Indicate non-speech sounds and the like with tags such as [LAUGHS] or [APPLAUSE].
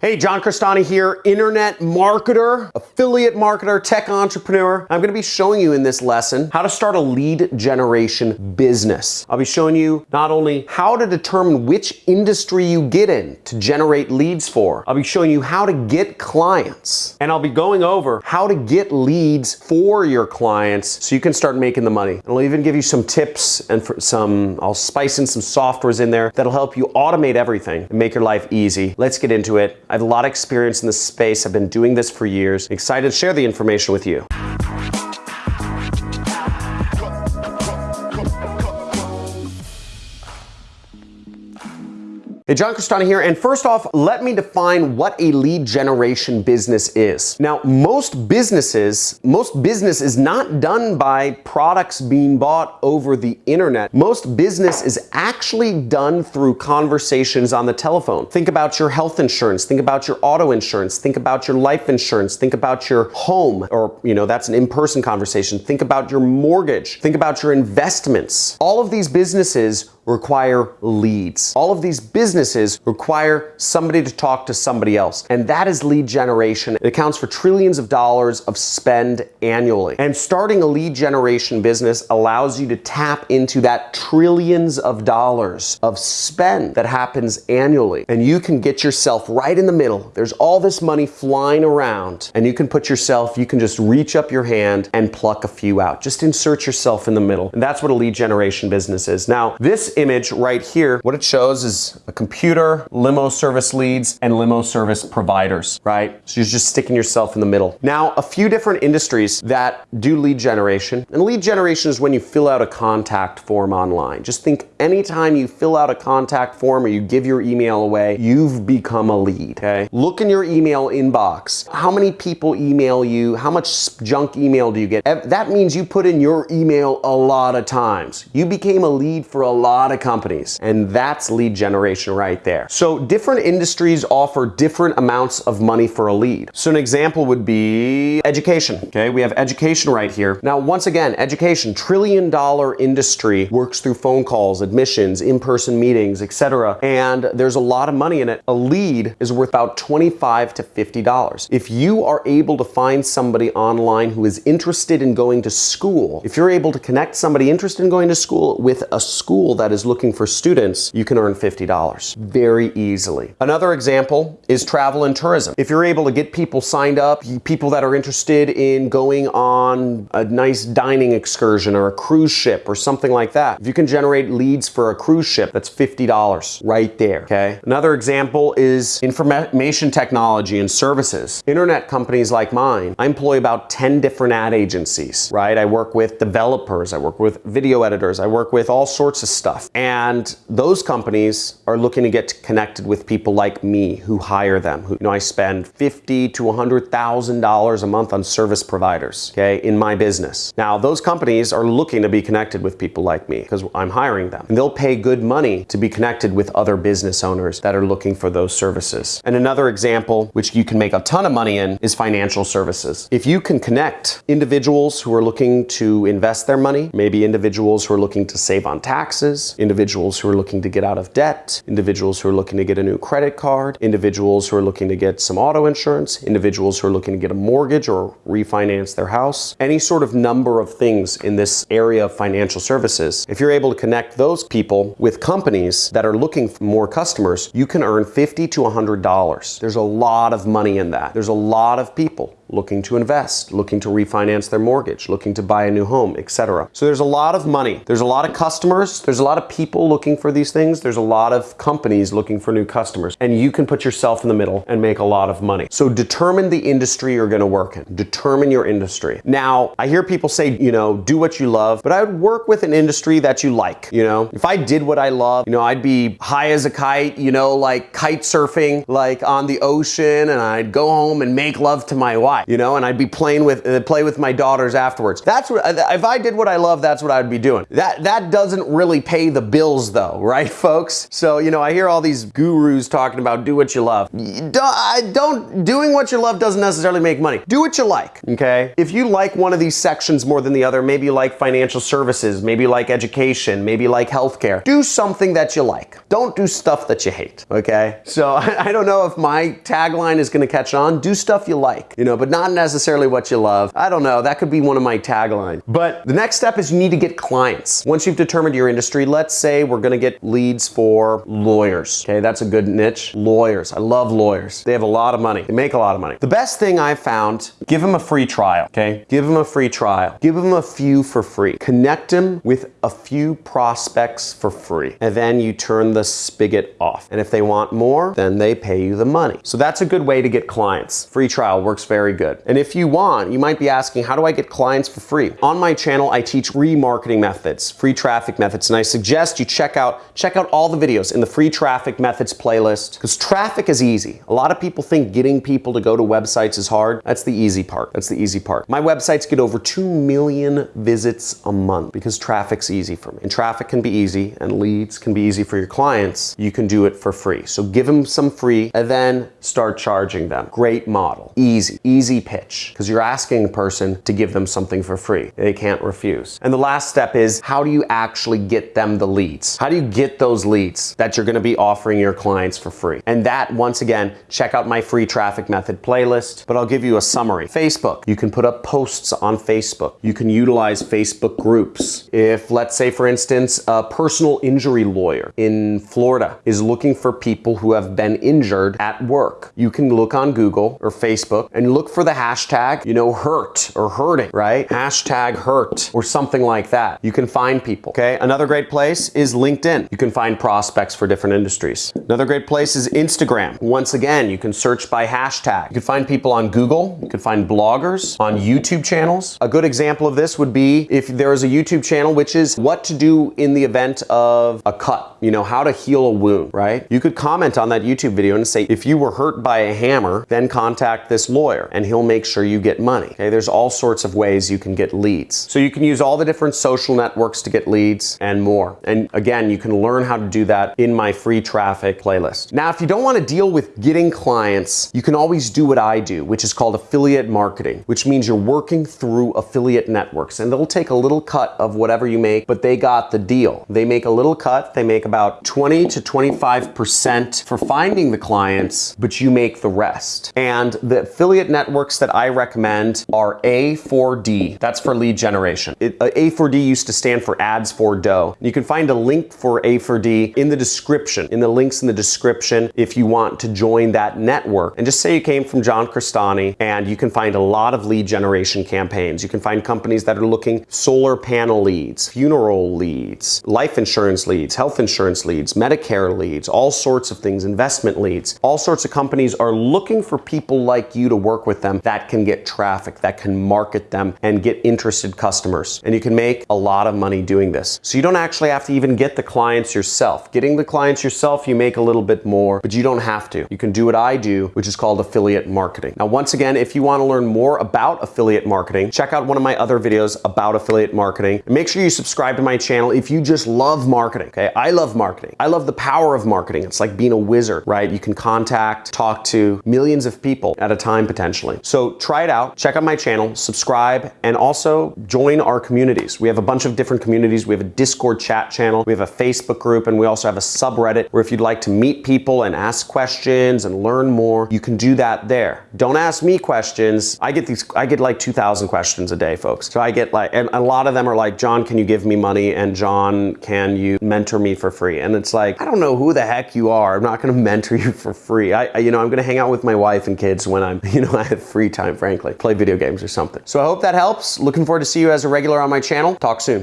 Hey, John Crestani here, internet marketer, affiliate marketer, tech entrepreneur. I'm gonna be showing you in this lesson how to start a lead generation business. I'll be showing you not only how to determine which industry you get in to generate leads for, I'll be showing you how to get clients, and I'll be going over how to get leads for your clients so you can start making the money. And I'll even give you some tips and some, I'll spice in some softwares in there that'll help you automate everything and make your life easy. Let's get into it. I have a lot of experience in this space. I've been doing this for years. excited to share the information with you. Hey, John Crestani here, and first off, let me define what a lead generation business is. Now, most businesses, most business is not done by products being bought over the internet. Most business is actually done through conversations on the telephone. Think about your health insurance, think about your auto insurance, think about your life insurance, think about your home, or, you know, that's an in-person conversation. Think about your mortgage, think about your investments. All of these businesses require leads. All of these businesses require somebody to talk to somebody else. And that is lead generation. It accounts for trillions of dollars of spend annually. And starting a lead generation business allows you to tap into that trillions of dollars of spend that happens annually. And you can get yourself right in the middle. There's all this money flying around and you can put yourself, you can just reach up your hand and pluck a few out. Just insert yourself in the middle. And that's what a lead generation business is. Now, this image right here, what it shows is a computer, limo service leads, and limo service providers, right? So you're just sticking yourself in the middle. Now, a few different industries that do lead generation, and lead generation is when you fill out a contact form online. Just think anytime you fill out a contact form or you give your email away, you've become a lead, okay? Look in your email inbox. How many people email you? How much junk email do you get? That means you put in your email a lot of times. You became a lead for a lot lot of companies and that's lead generation right there. So different industries offer different amounts of money for a lead. So an example would be education. Okay, we have education right here. Now, once again, education, trillion dollar industry works through phone calls, admissions, in-person meetings, etc. And there's a lot of money in it. A lead is worth about 25 to $50. If you are able to find somebody online who is interested in going to school, if you're able to connect somebody interested in going to school with a school that is looking for students, you can earn $50 very easily. Another example is travel and tourism. If you're able to get people signed up, people that are interested in going on a nice dining excursion or a cruise ship or something like that, if you can generate leads for a cruise ship, that's $50 right there, okay? Another example is information technology and services. Internet companies like mine, I employ about 10 different ad agencies, right? I work with developers, I work with video editors, I work with all sorts of stuff And those companies are looking to get connected with people like me who hire them. Who, you know, I spend fifty to $100,000 a month on service providers, okay, in my business. Now, those companies are looking to be connected with people like me because I'm hiring them. And they'll pay good money to be connected with other business owners that are looking for those services. And another example, which you can make a ton of money in, is financial services. If you can connect individuals who are looking to invest their money, maybe individuals who are looking to save on taxes, individuals who are looking to get out of debt, individuals who are looking to get a new credit card, individuals who are looking to get some auto insurance, individuals who are looking to get a mortgage or refinance their house, any sort of number of things in this area of financial services. If you're able to connect those people with companies that are looking for more customers, you can earn 50 to $100. There's a lot of money in that. There's a lot of people looking to invest, looking to refinance their mortgage, looking to buy a new home, etc. So there's a lot of money. There's a lot of customers. There's a lot of people looking for these things. There's a lot of companies looking for new customers. And you can put yourself in the middle and make a lot of money. So determine the industry you're going to work in. Determine your industry. Now, I hear people say, you know, do what you love, but I would work with an industry that you like, you know? If I did what I love, you know, I'd be high as a kite, you know, like kite surfing, like on the ocean, and I'd go home and make love to my wife you know, and I'd be playing with uh, play with my daughters afterwards. That's what if I did what I love, that's what I'd be doing. That that doesn't really pay the bills though, [LAUGHS] right, folks? So you know, I hear all these gurus talking about do what you love. Don't, don't doing what you love doesn't necessarily make money. Do what you like, okay? If you like one of these sections more than the other, maybe you like financial services, maybe you like education, maybe you like healthcare. Do something that you like. Don't do stuff that you hate, okay? So [LAUGHS] I don't know if my tagline is to catch on. Do stuff you like, you know, but not necessarily what you love. I don't know. That could be one of my taglines. But the next step is you need to get clients. Once you've determined your industry, let's say we're going to get leads for lawyers. Okay, that's a good niche. Lawyers. I love lawyers. They have a lot of money. They make a lot of money. The best thing I've found, give them a free trial, okay? Give them a free trial. Give them a few for free. Connect them with a few prospects for free. And then you turn the spigot off. And if they want more, then they pay you the money. So that's a good way to get clients. Free trial works very good. And if you want, you might be asking, how do I get clients for free? On my channel, I teach remarketing methods, free traffic methods, and I suggest you check out check out all the videos in the free traffic methods playlist because traffic is easy. A lot of people think getting people to go to websites is hard. That's the easy part. That's the easy part. My websites get over 2 million visits a month because traffic's easy for me. And traffic can be easy and leads can be easy for your clients. You can do it for free. So give them some free and then start charging them. Great model. Easy. Easy pitch because you're asking a person to give them something for free. They can't refuse. And the last step is how do you actually get them the leads? How do you get those leads that you're going to be offering your clients for free? And that, once again, check out my free traffic method playlist, but I'll give you a summary. Facebook, you can put up posts on Facebook. You can utilize Facebook groups. If, let's say, for instance, a personal injury lawyer in Florida is looking for people who have been injured at work, you can look on Google or Facebook and look for the hashtag, you know, hurt or hurting, right? Hashtag hurt or something like that. You can find people, okay? Another great place is LinkedIn. You can find prospects for different industries. Another great place is Instagram. Once again, you can search by hashtag. You can find people on Google. You can find bloggers on YouTube channels. A good example of this would be if there is a YouTube channel which is what to do in the event of a cut, you know, how to heal a wound, right? You could comment on that YouTube video and say, if you were hurt by a hammer, then contact this lawyer and he'll make sure you get money. Okay, there's all sorts of ways you can get leads. So you can use all the different social networks to get leads and more. And again, you can learn how to do that in my free traffic playlist. Now, if you don't want to deal with getting clients, you can always do what I do, which is called affiliate marketing, which means you're working through affiliate networks and they'll take a little cut of whatever you make, but they got the deal. They make a little cut. They make about 20 to 25% for finding the clients, but you make the rest. And the affiliate networks that I recommend are A4D. That's for lead generation. It, uh, A4D used to stand for ads for dough. You can find a link for A4D in the description, in the links in the description if you want to join that network. And just say you came from John Crestani and you can find a lot of lead generation campaigns. You can find companies that are looking solar panel leads, funeral leads, life insurance leads, health insurance leads, Medicare leads, all sorts of things, investment leads. All sorts of companies are looking for people like you to work with them that can get traffic, that can market them and get interested customers. And you can make a lot of money doing this. So you don't actually have to even get the clients yourself. Getting the clients yourself, you make a little bit more, but you don't have to. You can do what I do, which is called affiliate marketing. Now, once again, if you want to learn more about affiliate marketing, check out one of my other videos about affiliate marketing. And make sure you subscribe to my channel if you just love marketing. Okay. I love marketing. I love the power of marketing. It's like being a wizard, right? You can contact, talk to millions of people at a time potentially. So try it out. Check out my channel, subscribe, and also join our communities. We have a bunch of different communities. We have a Discord chat channel. We have a Facebook group, and we also have a subreddit where if you'd like to meet people and ask questions and learn more, you can do that there. Don't ask me questions. I get these, I get like 2,000 questions a day, folks. So I get like, and a lot of them are like, John, can you give me money? And John, can you mentor me for free? And it's like, I don't know who the heck you are. I'm not going [LAUGHS] to mentor you for free. I, I you know, I'm going to hang out with my wife and kids when I'm, [LAUGHS] you know, I free time, frankly, play video games or something. So I hope that helps. Looking forward to see you as a regular on my channel. Talk soon.